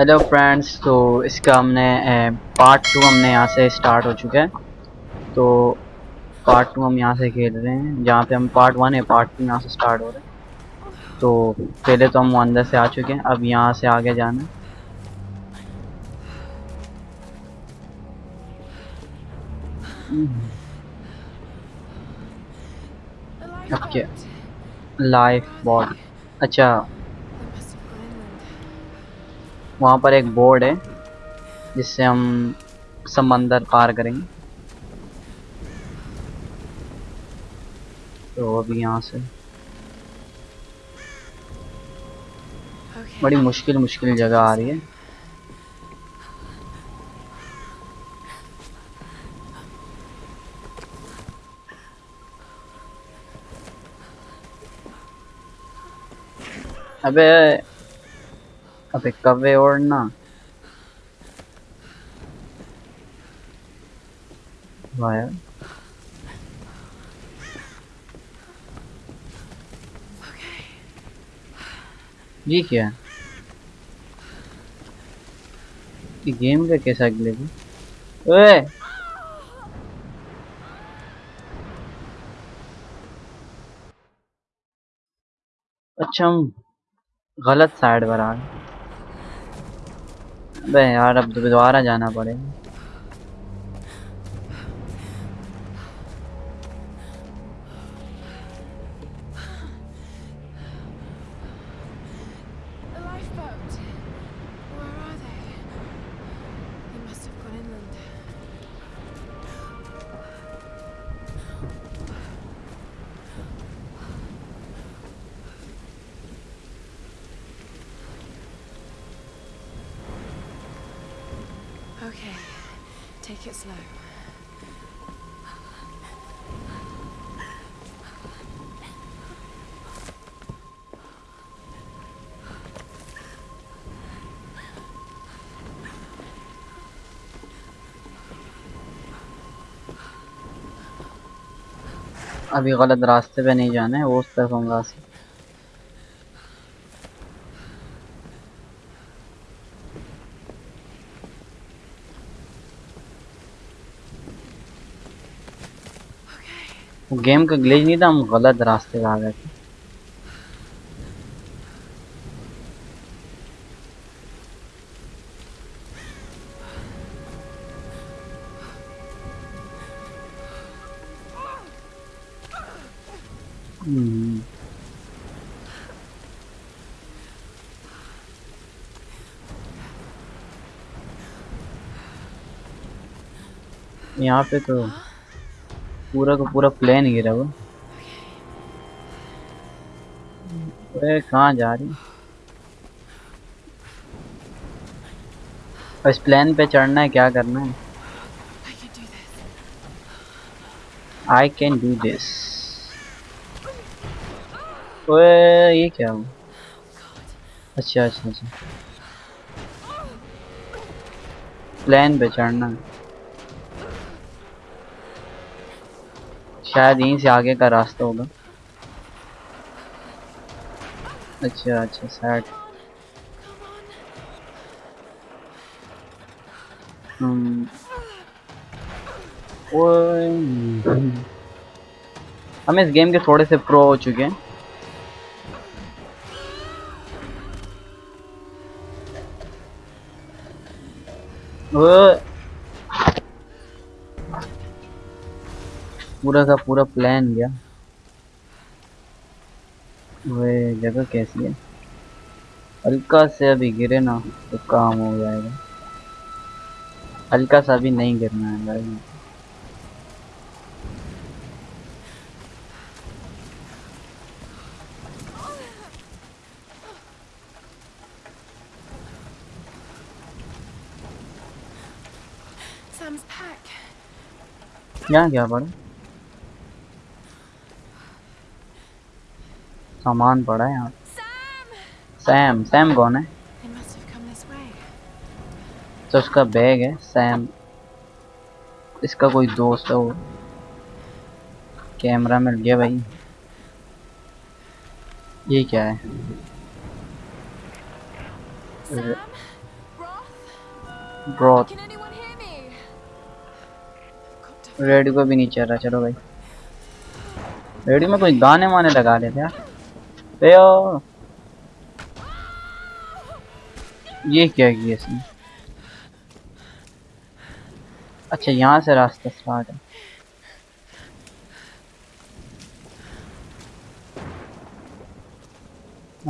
Hello friends तो इसका हमने पार्ट टू हमने यहाँ से स्टार्ट हो चुका है। तो पार्ट टू हम यहाँ से खेल रहे हैं जहाँ पे हम पार्ट वन है पार्ट टू यहाँ से स्टार्ट हो रहे हैं। तो पहले तो हम अंदर से आ चुके हैं अब यहाँ से आगे जाना क्या लाइफ बॉड अच्छा। वहाँ पर एक बोर्ड है, जिससे हम समंदर पार करेंगे। तो अभी यहाँ से। बड़ी मुश्किल मुश्किल जगह आ रही है। अबे अबे कवे ओढ़ना? वाह यार ये क्या? ये गेम का कैसा है ओए! अच्छा हम गलत साइड पर आ गए। अबे यार अब दोबारा जाना पड़ेगा। अभी गलत रास्ते पे नहीं जाना है, वो उस तरफ़ हम रास्ते गेम का ग्लिच नहीं था, हम गलत रास्ते पे आ गए थे। हम्म। यहाँ पे तो पूरा का पूरा प्लेन गिरा हुआ अरे कहाँ जा रही इस प्लेन पे चढ़ना है, क्या करना है. आई कैन डू दिस ओए, ये क्या हुआ? अच्छा अच्छा अच्छा। प्लान पे चढ़ना शायद यहीं से आगे का रास्ता होगा। अच्छा अच्छा साइड हम्म। हम इस गेम के थोड़े से प्रो हो चुके हैं। पूरा का पूरा प्लान गया। वे जगह कैसी है? हल्का से अभी गिरे ना तो काम हो जाएगा। हल्का सा भी नहीं गिरना है भाई। यहाँ क्या पड़ा सामान पड़ा है यहाँ। सैम सैम कौन है. तो उसका बैग है सैम। इसका कोई दोस्त है वो। कैमरा मिल गया भाई। ये क्या है? ब्रॉथ रेडियो को भी नहीं चल रहा, चलो भाई। रेडियो में कोई गाने वाने लगा लेते यार। ये क्या किया इसने? अच्छा यहाँ से रास्ता स्टार्ट है।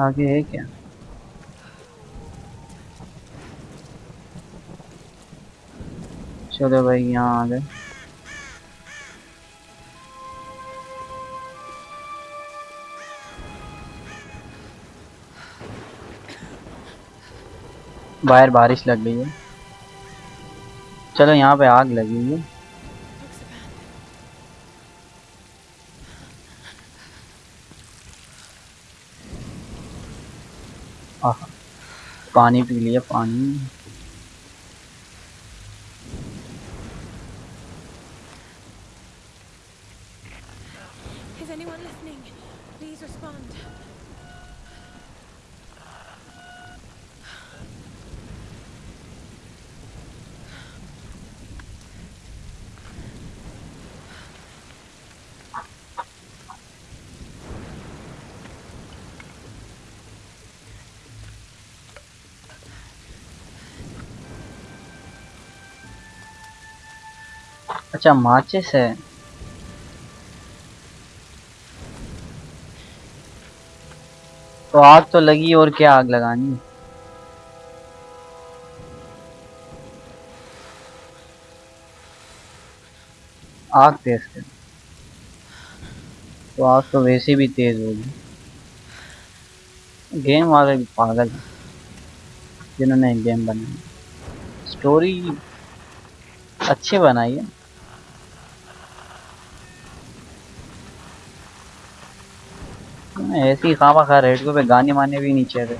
आगे है क्या? चलो भाई, यहाँ आ गए। बाहर बारिश लग गई है। चलो यहाँ पे आग लगी हुई है। पानी पी लिया, पानी। अच्छा माचिस है। तो आग तो लगी और क्या आग लगानी? आग तेज कर। तो आग तो वैसे भी तेज होगी। गेम वाले भी पागल जिन्होंने गेम बनाई। स्टोरी अच्छी बनाई है। ऐसी खामा खा रेडियो पे गाने माने भी नहीं चाहिए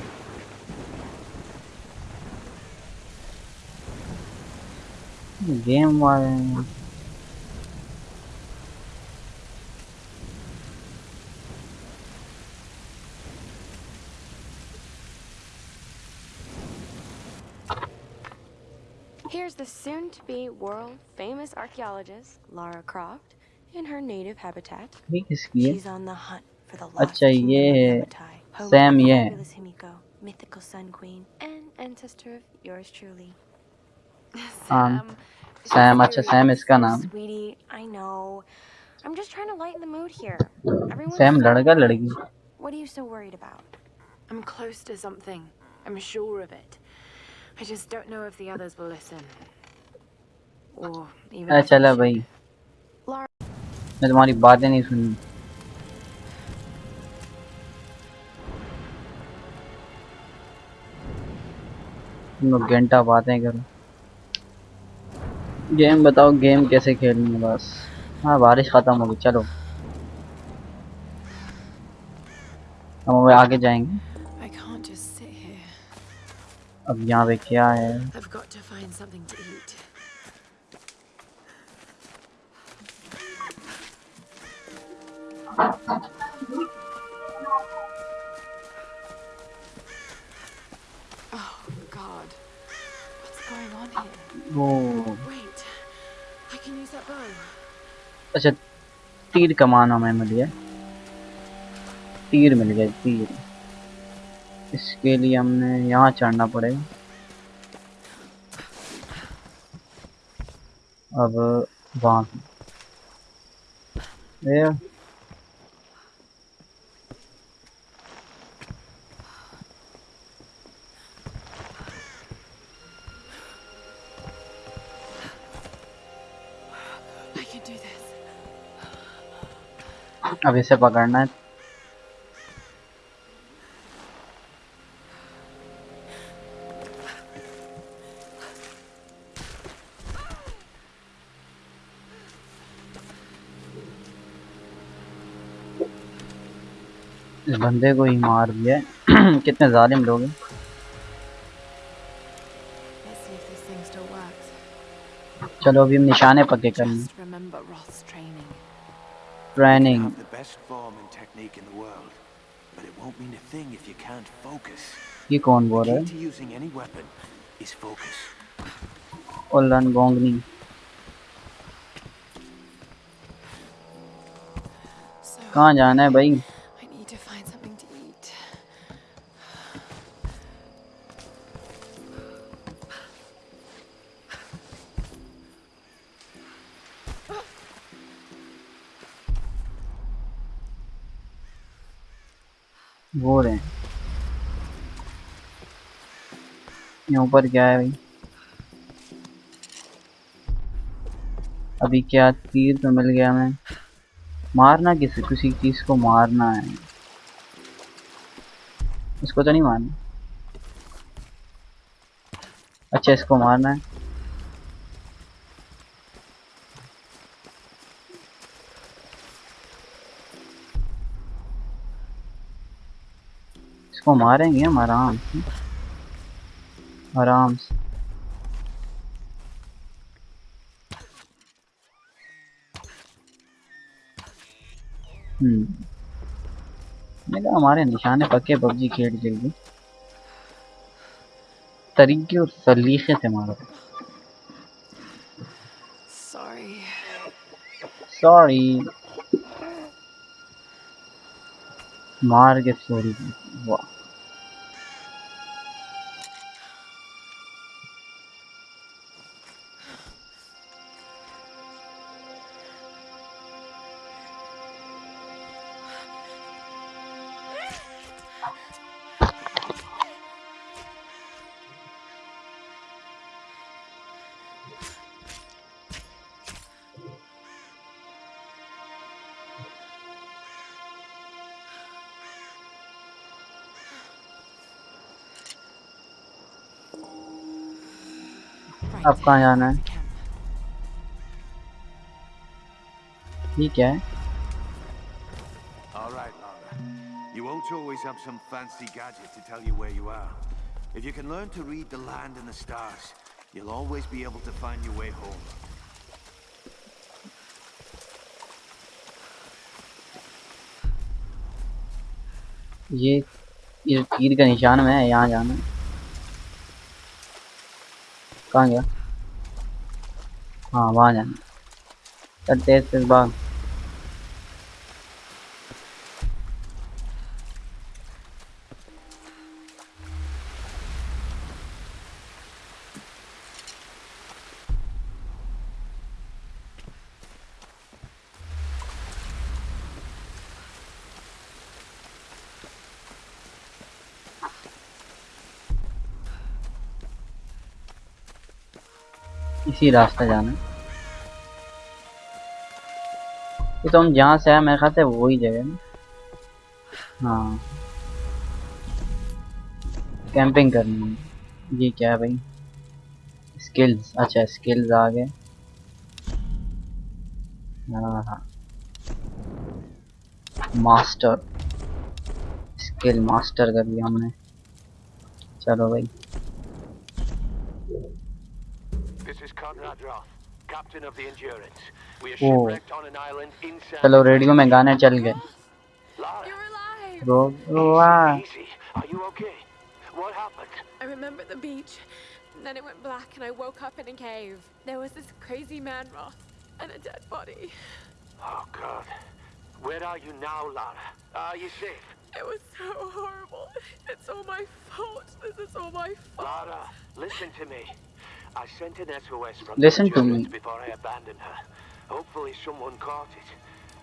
गेम वाले Here's the soon to be world famous archaeologist, Lara Croft, in her native habitat. ये किसकी है She's on the hunt for the lost अच्छा, kingdom ये of है Yamatai, home Sam, of the ये है। fabulous Himiko, mythical sun queen, and ancestor of yours truly. Um, she's Sam, अच्छा serious, Sam इसका नाम Sweetie, I know. I'm just trying to lighten the mood here. Everyone's Sam so लड़का worried. लड़की What are you so worried about? I'm close to something. I'm sure of it. I just don't know if the others will listen. Or even अरे if they चला should. भाई Lara, मैं तुम्हारी बातें नहीं सुनी तुम लोग घंटा बातें करो। गेम बताओ गेम कैसे खेलनी है बस। हाँ बारिश खत्म हो गई चलो। हम अब आगे जाएँगे. अब यहाँ पे क्या है? I've got वो. अच्छा तीर कमान हमें मिल गया। तीर मिल गया तीर। इसके लिए हमने यहाँ चढ़ना पड़ेगा। अब वहाँ अब इसे पकड़ना है। इस बंदे को ही मार दिया कितने जालिम लोग हैं। चलो अभी हम निशाने पक्के कर लें। Training. Have the best form and technique in the world, but it won't mean a thing if you can't focus. ये कौन बोल रहा है using any weapon is focus. गोंगनी So कहाँ जाना है भाई वो रहे यहाँ ऊपर क्या है भाई? अभी क्या तीर तो मिल गया हमें। मारना किसी? किसी चीज़ को मारना है। इसको तो नहीं मारना। अच्छा इसको मारना है। इसको मारेंगे हम आराम से। आराम से। हम्म। हमारे निशाने पक्के पबजी खेल जल्दी तरीके और सलीके से मारो. सॉरी मार के सॉरी वाह अब कहाँ जाना है ठीक है All right, Lara. You won't always have some fancy gadget to tell you where you are. If you can learn to read the land and the stars, you'll always be able to find your way home. ये तीर का निशान में है यहाँ जाना है कहाँ गया? हाँ वहाँ जाना तेज तेज भाग। इसी रास्ते जाना। ये तो हम जहाँ से आए, मेरे ख्याल से वही जगह हाँ। कैंपिंग करनी है। ये क्या है भाई? स्किल्स अच्छा स्किल्स आ गए। हाँ हाँ। मास्टर स्किल मास्टर कर लिया हमने। चलो भाई। चलो रेडियो में गाने चल गए Lara, You're alive! रो वाह easy. Are you okay? What happened? I remember the beach. and Then it went black and I woke up in a cave. There was this crazy man Roth and a dead body. Oh, God. Where are you now, Lara? Are you safe? It was so horrible. It's all my fault. This is all my fault. Lara, listen to me. I sent an SOS from Listen the to me. Endurance before I abandoned her. Hopefully someone caught it.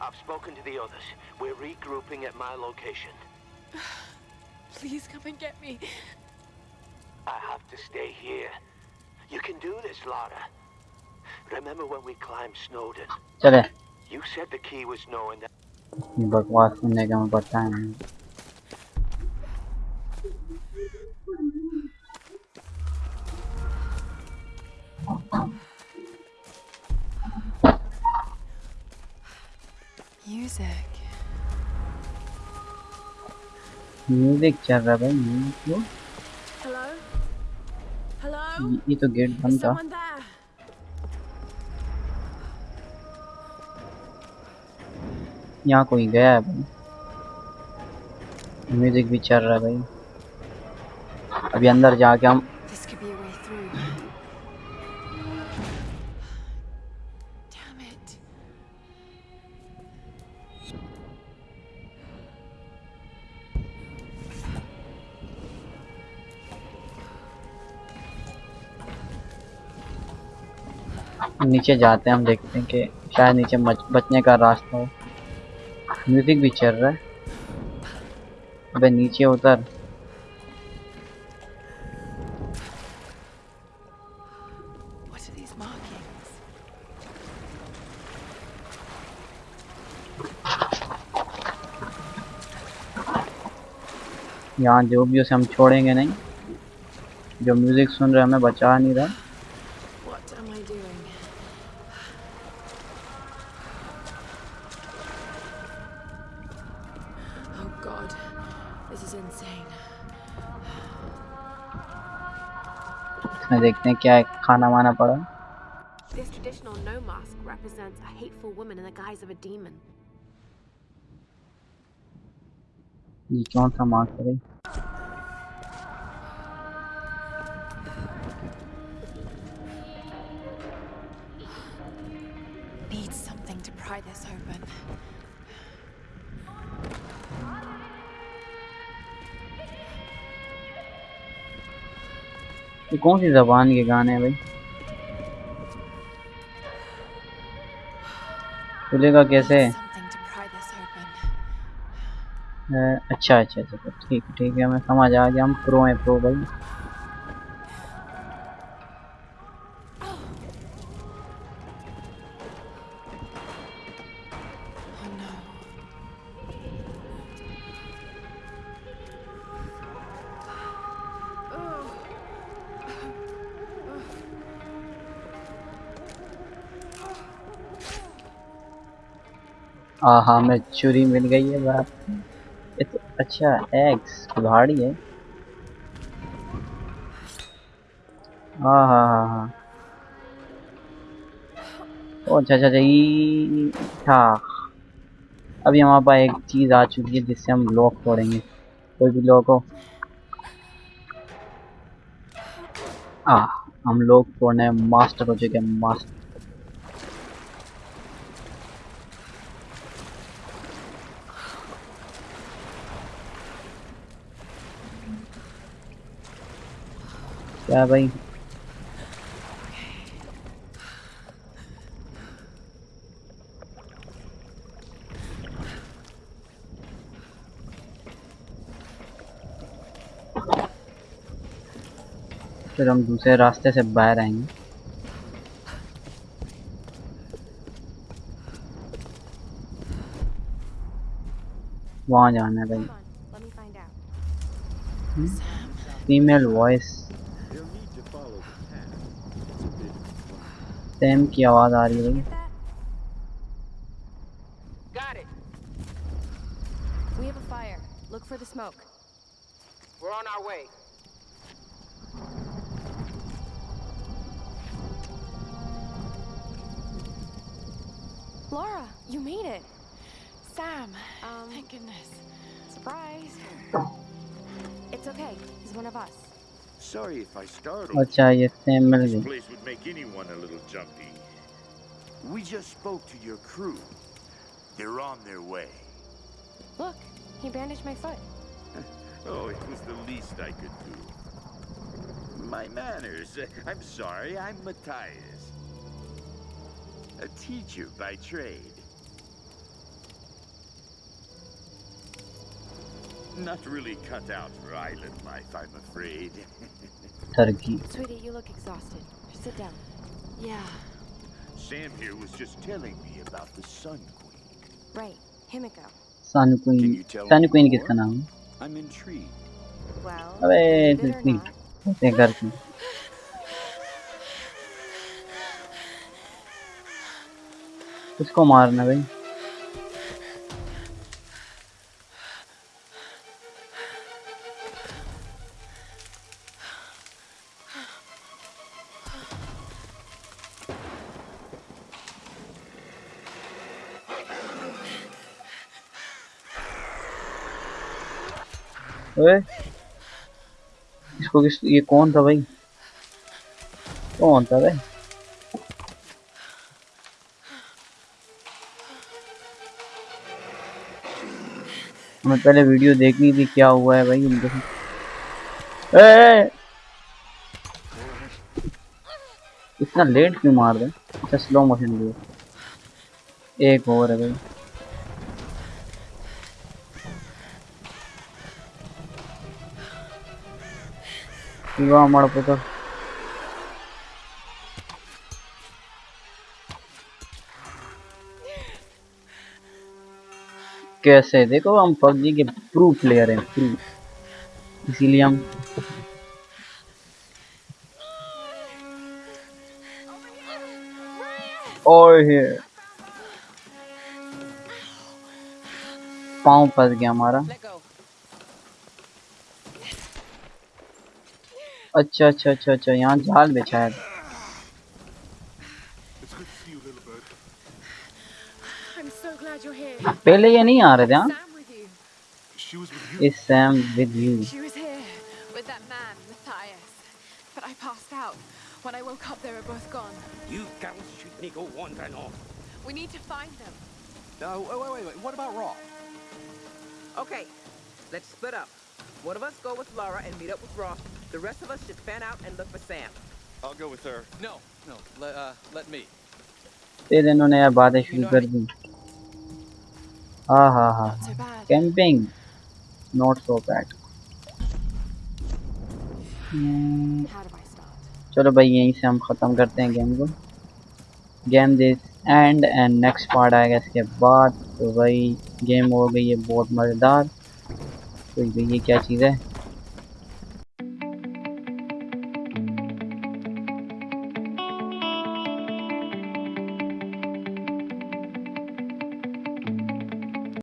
I've spoken to the others. We're regrouping at my location. Please come and get me. I have to stay here. You can do this, Lara. Remember when we climbed Snowden? चले You said the key was knowing that. ये बकवास सुनने का मैं पता है नहीं Music. Music चल रहा है भाई म्यूज़िक क्यों? Hello? Hello? ये- तो गेट बंद था यहाँ कोई गया है भाई म्यूज़िक भी चल रहा है भाई अभी अंदर जाके हम नीचे जाते हैं हम देखते हैं कि शायद नीचे मच, बचने का रास्ता हो। म्यूज़िक भी चल रहा है। अबे नीचे उतर? यहाँ जो भी उसे हम छोड़ेंगे नहीं। जो म्यूज़िक सुन रहे हमें बचा नहीं रहा। Oh god, this is insane. इसमें देखते हैं क्या है, खाना वाना पड़ा This traditional no mask represents a hateful woman in the guise of a demon. ये कौन सा मास्क है ये कौन सी जबान के गाने हैं भाई? खुलेगा कैसे? अच्छा अच्छा अच्छा ठीक ठीक है, मैं समझ आ गया, हम प्रो हैं प्रो भाई। हाँ हाँ मैं चूरी मिल गई है ये तो अच्छा एग्स कुल्हाड़ी है। हाँ हाँ हाँ हाँ। अच्छा अच्छा अच्छा ई था। अभी हमारे पास एक चीज़ आ चुकी है जिससे हम लॉक तोड़ेंगे। कोई भी लॉक हो। आ हम लोग तोड़ने मास्टर हो चुके हैं मास्टर क्या भाई फिर हम दूसरे रास्ते से बाहर आएँगे। वहाँ जाना है भाई. फीमेल वॉइस सैम की आवाज़ आ रही है भाई Get that? Got it. We have a fire. Look for the smoke. We're on our way. Laura, you made it. Sam! Um, Thank goodness. surprise. It's okay. He's one of us. Sorry if I startled. अच्छा ये Sam mill This गई place would make anyone a little jumpy. We just spoke to your crew. They're on their way. Look, he bandaged my foot. Oh, it was the least I could do. My manners. I'm sorry, I'm Matthias. A teacher by trade. Not really cut out for island life, I'm afraid. Turkey Sweetie, you look exhausted. Sit down. Yeah. Sam here was just telling me about the Sun Queen. Right, Himiko. Sun Can Queen you tell Sun me Queen more? किसका नाम है I'm intrigued. Well, अबे believe it or इतनी not, ऐसे घर की किसको मारना भाई ओए, इसको किस, ये कौन था भाई? कौन था भाई? मैं पहले वीडियो देखनी थी, क्या हुआ है भाई उनके इनके इतना लेट क्यों मार रहे अच्छा स्लो मोशन लिए एक और है भाई। ಇವ ಮಾಡ್ಬೋದು कैसे देखो हम पबजी के प्रू प्लेयर हैं प्रू इसीलिए हम ओए पाँव फंस गया हमारा अच्छा अच्छा अच्छा अच्छा यहाँ जाल बिछा है I'm so glad you're here. पहले ये नहीं आ रहे थे हाँ Sam with you. इस Sam with you She was here with that man, Matthias. But I passed out. When I woke up, they were both gone. You girls shouldn't go wandering off. We need to find them. No, wait, wait, wait, wait. What about Roth? Okay, let's split up. One of us go with Laura and meet up with Roth. The rest of us should fan out and look for Sam. I'll go with her. No, no. Let, uh, let me. फिर इन्होंने यार बातें शुरू कर दी हाँ हाँ हाँ Not so bad. Camping not so bad How do I start? चलो भाई यहीं से हम ख़त्म करते हैं गेम को game this and and next part आएगा इसके बाद तो भाई गेम हो गई है बहुत मज़ेदार तो ये क्या चीज़ है